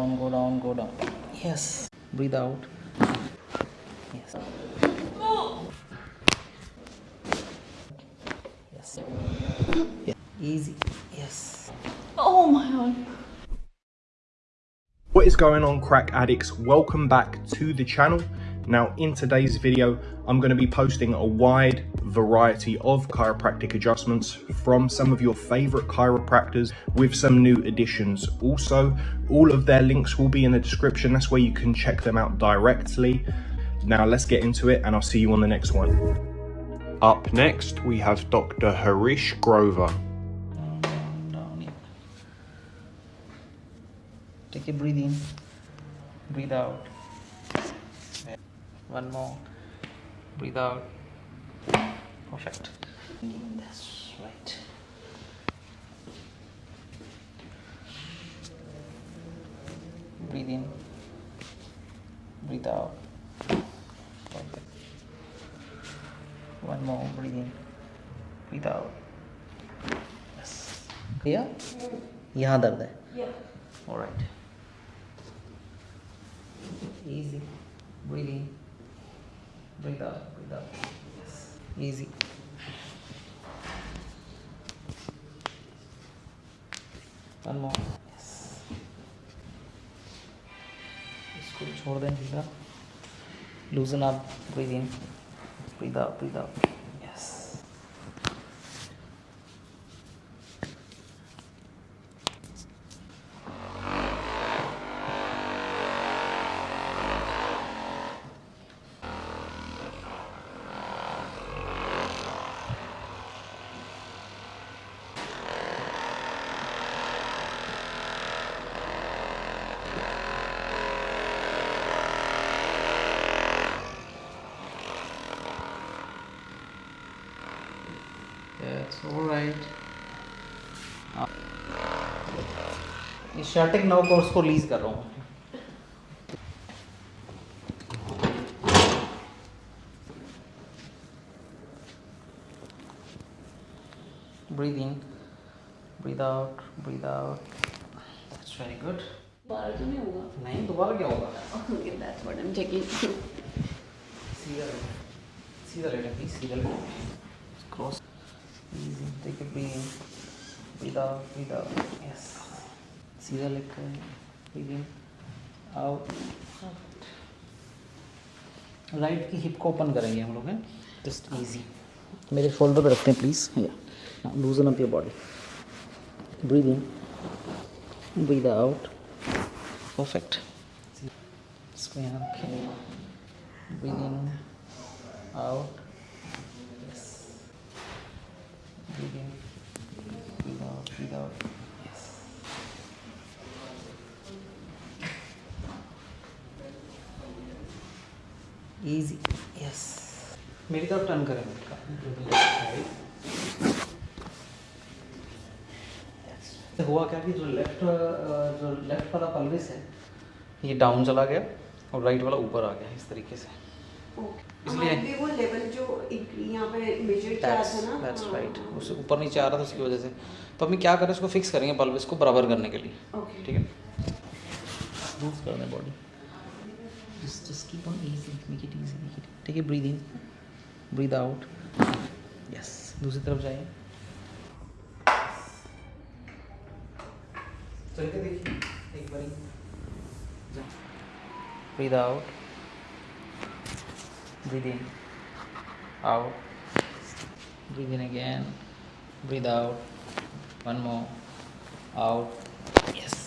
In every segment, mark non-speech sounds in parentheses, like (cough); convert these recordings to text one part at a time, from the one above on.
Down, go down, go down. Yes. Breathe out. Yes. Yes. Yeah. Easy. Yes. Oh my god. What is going on crack addicts? Welcome back to the channel. Now in today's video, I'm going to be posting a wide variety of chiropractic adjustments from some of your favorite chiropractors with some new additions. Also, all of their links will be in the description. That's where you can check them out directly. Now let's get into it and I'll see you on the next one. Up next, we have Dr. Harish Grover. Take a breathe in. Breathe out One more. Breathe out. Perfect. That's right. Breathe in. Breathe out. Perfect. One more. Breathe in. Breathe out. Yes. Yeah? यहाँ दर्द है Yeah. All right. Easy. Breathe in. breathe out, breathe out. Yes. Easy. One more. Yes. Just इसको छोड़ दें ढीला loosen आप breathe in breathe out breathe out That's alright. इस शर्टिक नौ course को लीज कर रहा हूँ breathe in breathe out breathe out that's very good दोबारा तो नहीं होगा नहीं दोबारा क्या होगा Okay, that's what I'm checking. सीधा लेटे सीधा लेटे प्लीज़ सीधा लेटे cross easy take a breathe in breathe out breathe out yes सीधा लेट कर breathe in out राइट की हिप को ओपन करेंगे हम लोग हैं। जस्ट ईजी मेरे शोल्डर पे रखते हैं प्लीज़ या loosen up your body breathe in breathe out perfect इसको यहाँ रखें breathe in out in. Breathe out. Breathe out yes easy. Yes. मेरी तरफ़ टर्न करें बेटा हुआ क्या कि जो लेफ़्ट जो लेफ़्ट वाला पल्विस है ये डाउन चला गया और राइट वाला ऊपर आ गया इस तरीके से. इसलिए वो लेवल जो यहाँ पे मेजर किया था ना? दैट्स हाँ। राइट उससे ऊपर नीचे आ रहा था उसकी वजह से. तो हम क्या करें उसको फिक्स करेंगे पल्विस को बराबर करने के लिए. ठीक है? दें body just just keep on easy make it easy make it take a breathe in breathe out yes दूसरी तरफ़ जाइए चल देखिए एक बारी breathe out breathe in out breathe in again breathe out one more out yes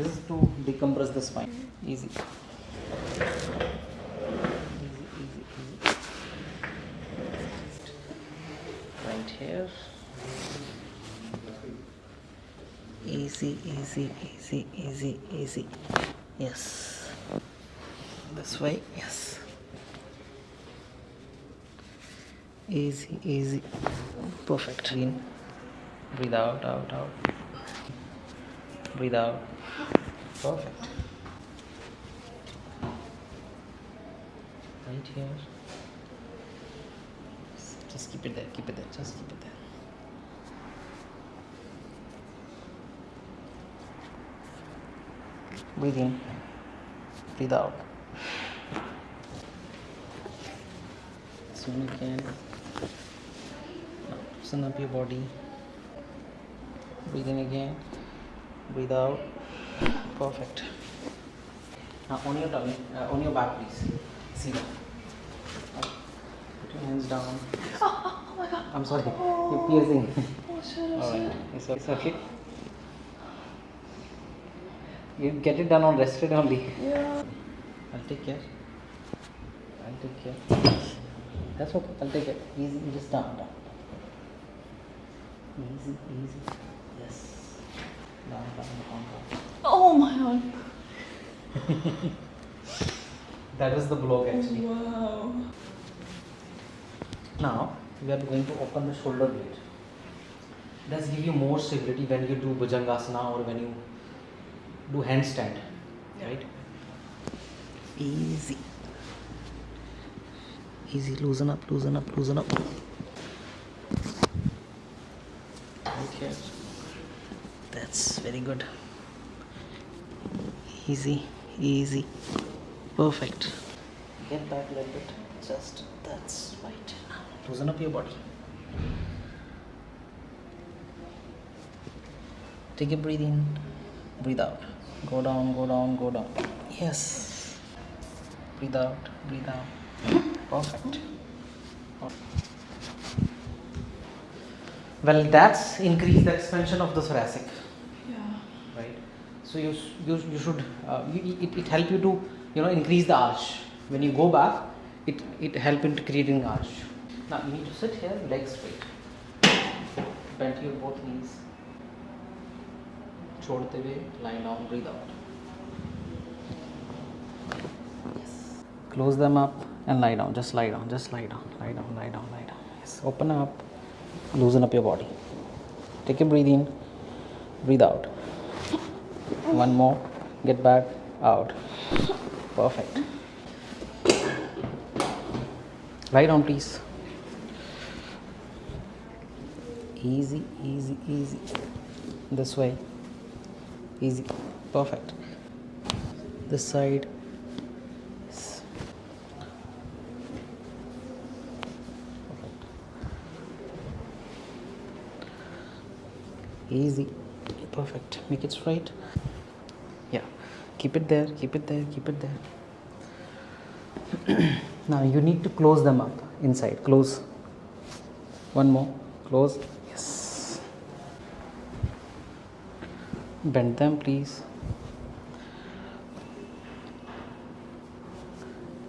This is to decompress the spine. Easy. Right here. Easy, easy, easy, easy, easy. Yes. This way, yes. Easy, easy. Perfect. In. Breathe out, out, out breathe out perfect right here just keep it there keep it there just keep it there. Breathe in breathe out soon you can now loosen up your body. Breathe in again breathe out perfect now on your tummy uh, on your back please see that put your hands down (laughs) Oh my god. i'm sorry you're piercing Oh, sure, all right it's, it's okay you get it done on rested only Yeah. I'll take care. I'll take care. That's okay. I'll take it. Easy. Just down, down. Easy, easy. Yes. Down, down, down, down. Oh my god. (laughs) that is the block oh, actually. Wow. Now we are going to open the shoulder blade. Does give you more stability when you do bhujangasana or when you do handstand, right? Easy. Easy. Loosen up. Loosen up. Loosen up. Right here. That's very good. Easy. Easy. Perfect. Get back a little bit. Just that's right. Loosen up your body. Take a breathe in, breathe out. Go down, go down, go down. Yes. Breathe out, breathe out. Perfect. Well, that's increase the expansion of the thoracic? So you s- you, you should uh, you, it, it help you to you know increase the arch. When you go back, it it help in creating arch. Now you need to sit here, legs straight, bend your both knees. छोड़ते हुए lie down, breathe out. Close them up and lie down. Just lie down. Just lie down. Lie down. Lie down. Lie down. Yes. Open up. Loosen up your body. Take a breathe in. Breathe out. One more. Get back. Out. Perfect. Lie down, please. Easy, easy, easy. This way. Easy. Perfect. This side. Perfect. Easy. Perfect. Make it straight. Yeah. Keep it there. Keep it there. Keep it there. (clears throat) now you need to close them up inside. Close. One more. Close. Yes. Bend them, please.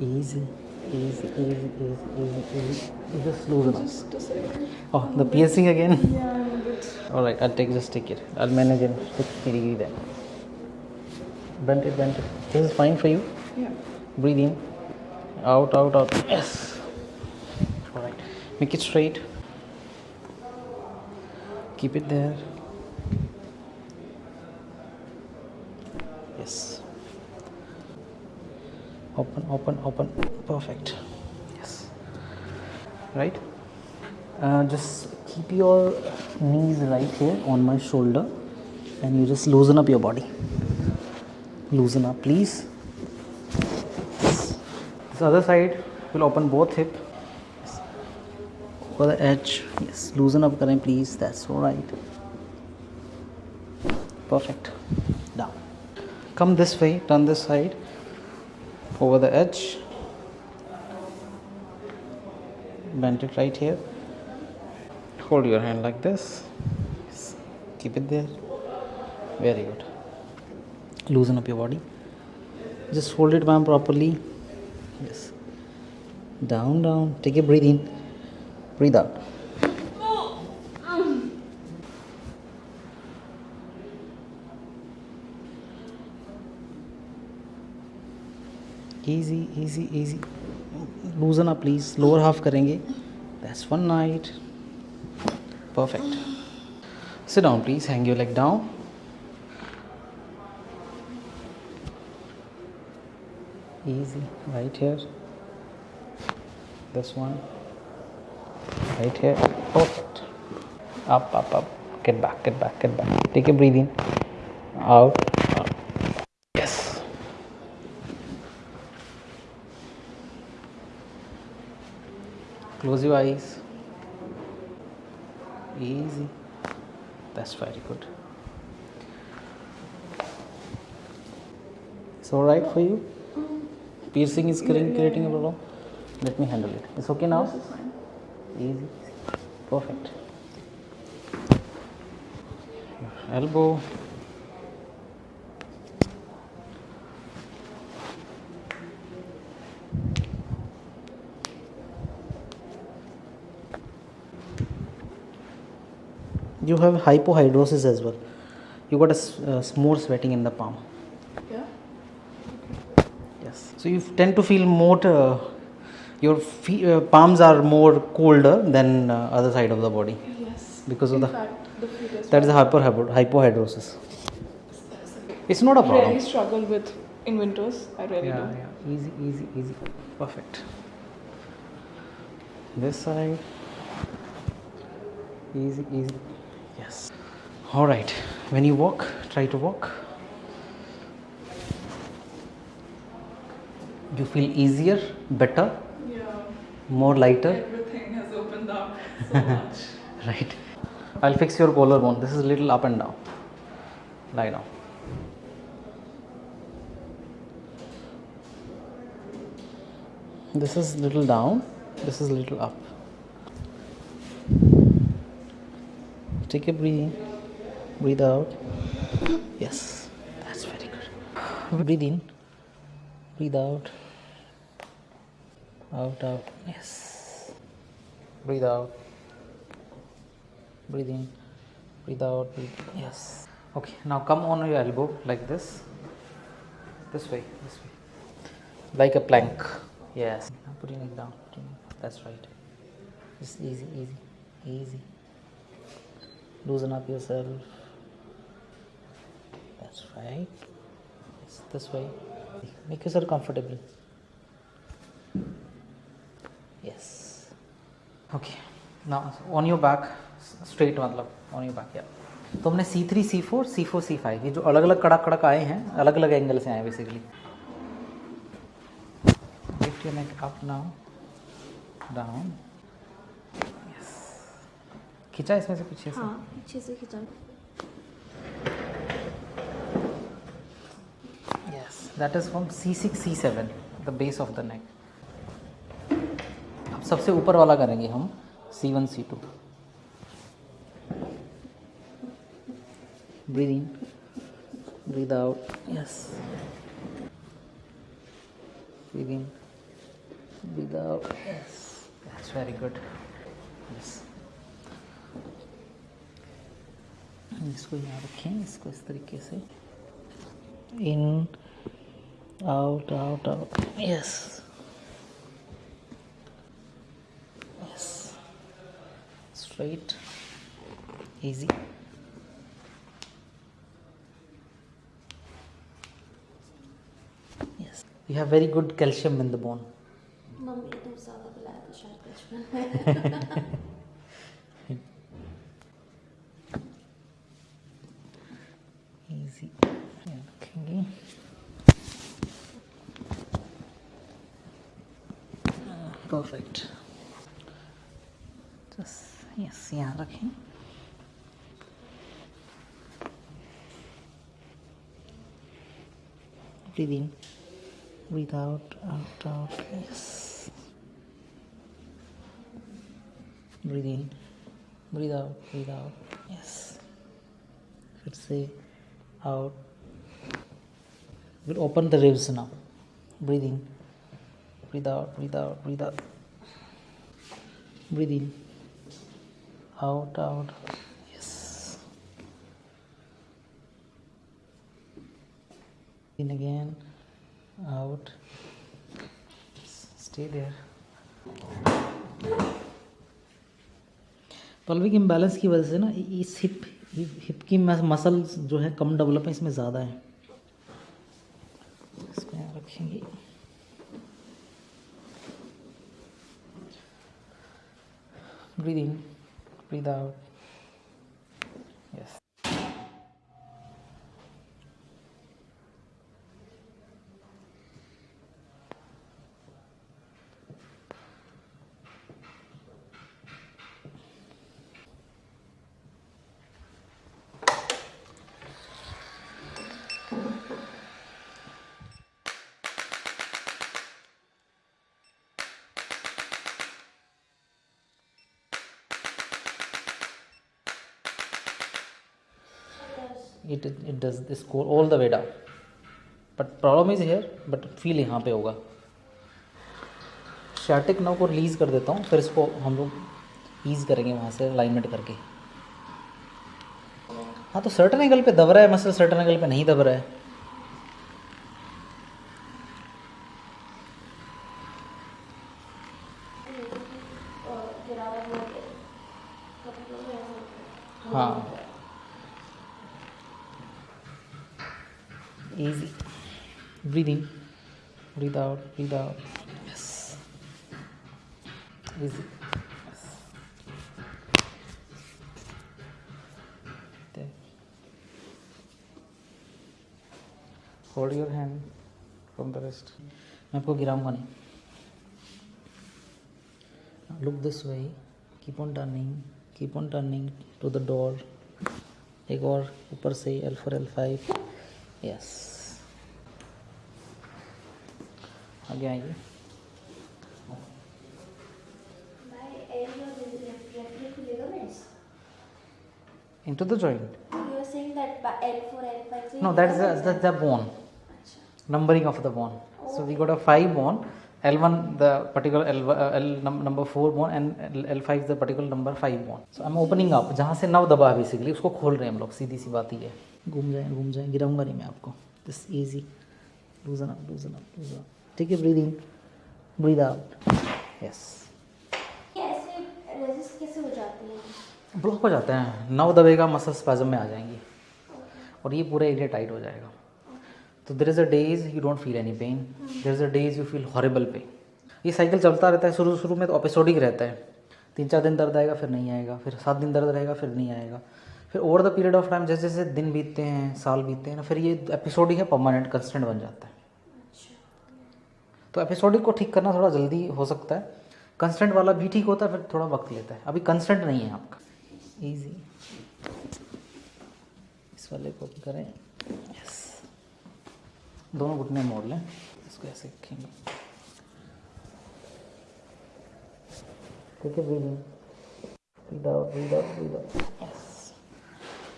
Easy, easy, easy, easy, easy, easy. Just loosen up. Just a second. Oh, the piercing again. Yeah, I'm a bit. All right, I'll take just take it. I'll manage it. 60 degree then. Bend it, bend it. This is fine for you. Yeah. Breathe in. Out, out, out. Yes. All right. Make it straight. Keep it there. Yes. Open, open, open. Perfect. Yes. Right. Uh, just keep your knees right here on my shoulder and you just loosen up your body. Loosen up, please. This other side will open both hip. Yes. Over the edge. Yes. Loosen up, करें please. That's all right. Perfect. Down. Come this way. Turn this side. Over the edge. Bend it right here hold your hand like this Yes. keep it there very good loosen up your body. Just hold it ma'am properly. Yes. Down down. Take a breathe in. Breathe out. Easy easy easy. Loosen up please. Lower half करेंगे that's one night. Perfect. Sit down please. Hang your leg down. Easy. Right here. This one. Right here. Perfect. Up up up. Get back get back get back. Take a breathe in out, yes. Close your eyes. Easy. That's very good. It's all right for you piercing is creating, creating a problem. Let me handle it. It's okay now? Easy. Perfect. Elbow. You have hypohidrosis as well. You got a uh, more sweating in the palm. So you tend to feel more. Uh, your uh, palms are more colder than uh, other side of the body Yes. because of In the fact, the that is the hyper hypohidrosis. It's not a really problem. struggle with in winters. I really Yeah, do. yeah. Easy, easy, easy. Perfect. This side. Easy, easy. Yes. All right. When you walk, try to walk. You feel easier, better, Yeah. more lighter. Everything has opened up so (laughs) much. Right. I'll fix your collarbone. This is little up and down. Lie down. This is little down. This is little up. Take a breathe. Breathe out. Yes. That's very good. Breathe in. Breathe out. Out, out. Yes. Breathe out. Breathe in. Breathe out. Breathe yes. Okay now come on your elbow like this. This way this way. Like a plank. Yes. Now putting it down. That's right. Just easy easy easy. Loosen up yourself. That's right. Yes, this way. Make yourself comfortable okay. ना on your back straight मतलब on your back yeah. तो हमने C three C four C four C five ये जो अलग अलग कड़क कड़क आए हैं अलग अलग एंगल से आए basically lift your neck up now down yes खींचा इसमें से पीछे से। हाँ पीछे से खिंचा। Yes that is from c6 c7 the base of the neck. सबसे ऊपर वाला करेंगे हम C one C two breathe in breathe out yes breathe in breathe out yes that's very good yes इसको यहाँ रखें इसको इस तरीके से. In out out out yes straight easy yes you have very good calcium in the bone mummy ने दूध ज़्यादा पिलाया था शायद बचपन (laughs) breathe in breathe out out out yes breathe in breathe out breathe out yes फिर से out we'll open the ribs now breathe in breathe out breathe out breathe out breathe in out out In again. Out. Stay there pelvic imbalance की वजह से ना इस hip hip की muscle जो है कम डेवलप है, इसमें ज़्यादा है। यहाँ रखेंगे। Breathe in. Breathe out yes it it does this go all the way down. But problem is here, but feel यहाँ पे होगा। स्टैटिक नव को रिलीज़ कर देता हूँ, फिर इसको हम लोग ईज करेंगे वहाँ से अलाइनमेंट करके। हाँ तो सर्टन एंगल पे दब रहा है, मसल सर्टन एंगल पे नहीं दब रहा है। it out. Yes. Easy. Yes. There. Hold your hand from the rest. मैं आपको गिराऊँगा नहीं look this way keep on turning keep on turning to the door एक और ऊपर से L four L five yes आगे आइए into the joint You were saying that L4, L5. so no that is the, the, the bone Acha. numbering of the bone so we got a 5 bone l1 the particular l, uh, l num, number 4 bone and L, l5 the particular number 5 bone so i'm opening up जहाँ से नव दबा basically उसको खोल रहे हैं हम लोग सीधी सी बात ही है घूम जाए घूम जाए गिराऊँगा नहीं मैं आपको this easy loosen up loosen up loosen up ठीक है breathe in breathe out yes ये ऐसे रेजिस्ट कैसे हो जाती है ब्लॉक हो जाते हैं। नव दबेगा मसल स्पैजम में आ जाएँगी। और ये पूरा एरिया टाइट हो जाएगा। तो there is a days you don't feel any pain there is a days you feel horrible pain ये साइकिल चलता रहता है। शुरू शुरू में तो एपिसोडिक रहता है। तीन चार दिन दर्द आएगा फिर नहीं आएगा। फिर सात दिन दर्द रहेगा फिर नहीं आएगा। फिर over the period of time जैसे जैसे दिन बीतते हैं साल बीतते हैं ना फिर ये एपिसोडिक है परमानेंट कंस्टेंट बन जाता है। तो एपिसोडिक को ठीक करना थोड़ा जल्दी हो सकता है। कंस्टेंट वाला भी ठीक होता है, फिर थोड़ा वक्त लेता है। अभी कंस्टेंट नहीं है आपका। इजी इस वाले को करें। यस दोनों घुटने मोड़ लें। इसको ऐसे रखेंगे। ठीक है breathe in breathe out breathe out breathe out yes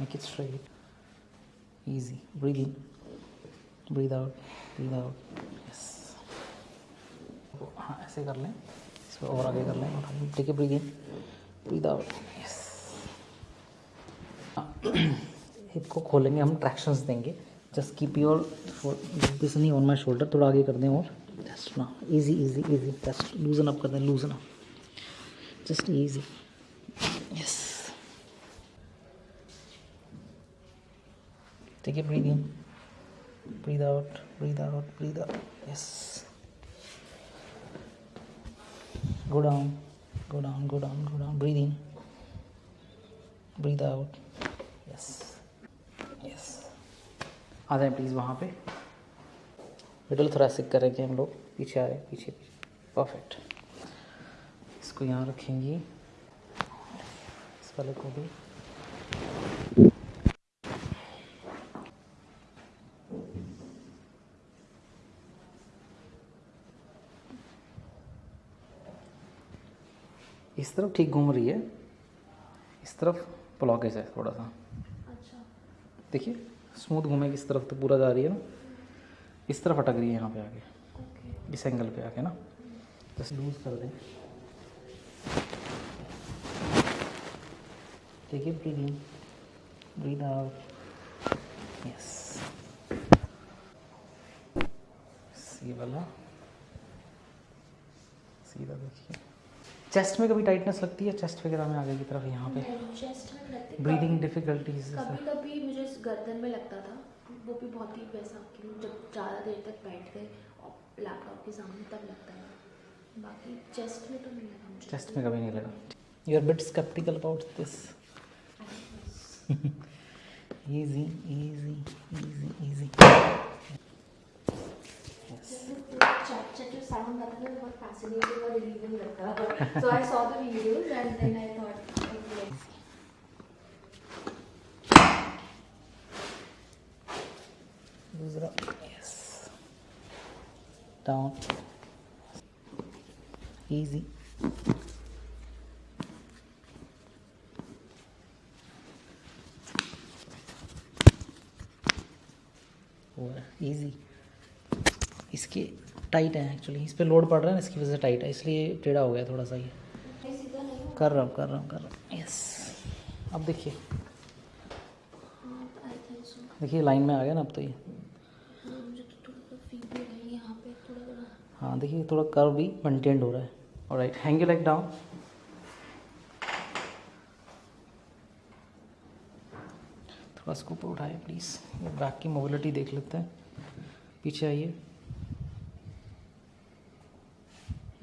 make it straight easy breathe in breathe out breathe out yes हाँ ऐसे कर लें। इसको और आगे कर लें। ठीक है breathe in breathe out yes hip को खोलेंगे, हम ट्रैक्शंस देंगे। जस्ट कीप योर दिस नहीं ऑन माई शोल्डर थोड़ा आगे कर दें और। जस्ट ना easy easy easy just loosen up कर दें loosen up just easy yes ठीक है breathe in breathe out breathe out breathe out yes go down. Go down go down go down. Breathe in. Breathe out. Yes. Yes. आ जाए please वहाँ पे। Middle thoracic करेंगे हम लोग। पीछे आ रहे पीछे पीछे। परफेक्ट इसको यहाँ रखेंगे। इस वाले को भी। इस तरफ़ ठीक घूम रही है। इस तरफ़ ब्लॉकेज है थोड़ा सा। अच्छा। देखिए स्मूथ घूमेगी इस तरफ़ तो पूरा जा रही है ना। इस तरफ़ अटक रही है यहाँ पे आके इस एंगल पे आके ना। जस्ट लूज कर दें। देखिए breathe in breathe out yes ये वाला। सीधा देखिए। चेस्ट में कभी टाइटनेस लगती है? चेस्ट वगैरह में आगे की तरफ़ यहाँ पे? चेस्ट में लगती ब्रीदिंग डिफिकल्टीज कभी कभी मुझे गर्दन में लगता था। वो भी बहुत ही वैसा कि जब ज़्यादा देर तक बैठ गए और लैपटॉप के सामने तब लगता है बाकी चेस्ट में तो नहीं लगा मुझे। चेस्ट में कभी नहीं लगा। You are bit skeptical about this easy easy easy easy. sound that was fascinating or with her. So I saw the videos and then I thought, okay. Yes. Down. Easy. Tight है actually इस पर load पड़ रहा है ना इसकी वजह से टाइट है इसलिए टेढ़ा हो गया थोड़ा सा ये। कर रहा हूँ कर रहा हूँ कर रहा हूँ। यस अब देखिए। देखिए लाइन में आ गया ना अब तो ये। है देखिए थोड़ा कर्व भी मेंटेन्ड हो रहा है। और right hang you like down थोड़ा इसको ऊपर उठाए प्लीज़ बैक की मोबिलिटी देख लेते हैं। पीछे आइए।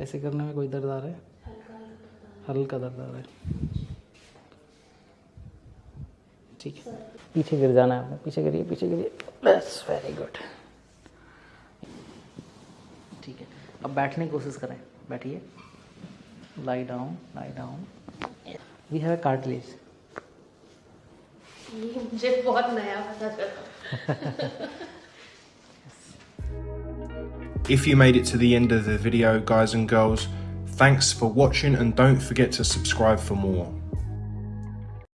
ऐसे करने में कोई दर्द आ रहा है? हल्का दर्द आ रहा है। ठीक है। पीछे गिर जाना है आपने। पीछे गिरिए पीछे गिरिए। बस वेरी गुड ठीक है। अब बैठने की कोशिश करें। बैठिए। Lie down lie down we have cartilage ये मुझे बहुत नया पता चला। (laughs) If you made it to the end of the video, guys and girls, thanks for watching and don't forget to subscribe for more.